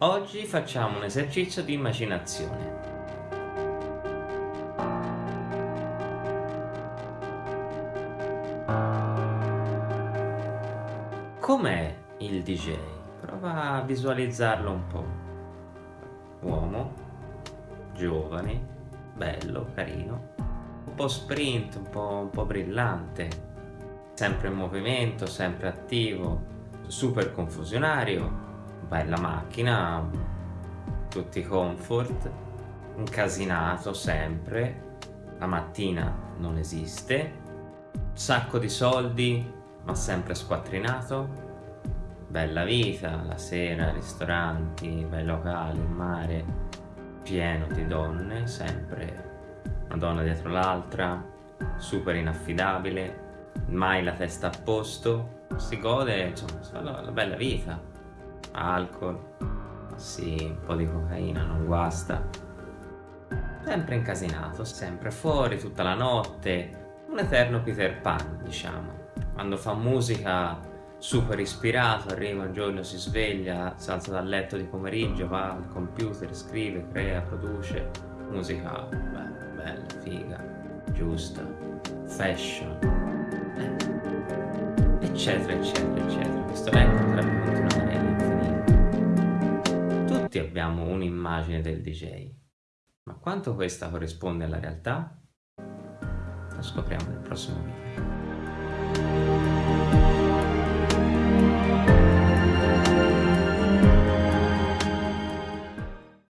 Oggi facciamo un esercizio di immaginazione. Com'è il DJ? Prova a visualizzarlo un po'. Uomo, giovane, bello, carino, un po' sprint, un po', un po brillante, sempre in movimento, sempre attivo, super confusionario, bella macchina, tutti comfort, incasinato sempre, la mattina non esiste, sacco di soldi, ma sempre squattrinato, bella vita, la sera, ristoranti, bei locali, mare, pieno di donne, sempre una donna dietro l'altra, super inaffidabile, mai la testa a posto, si gode, insomma, la bella vita, alcol, sì, un po' di cocaina, non guasta, sempre incasinato, sempre fuori tutta la notte, un eterno Peter Pan, diciamo. Quando fa musica super ispirato, arriva un giorno, si sveglia, si alza dal letto di pomeriggio, va al computer, scrive, crea, produce. Musica beh, bella, figa, giusta, fashion, eh, eccetera, eccetera, eccetera. Questo elenco Tutti abbiamo un'immagine del DJ, ma quanto questa corrisponde alla realtà? Lo scopriamo nel prossimo video.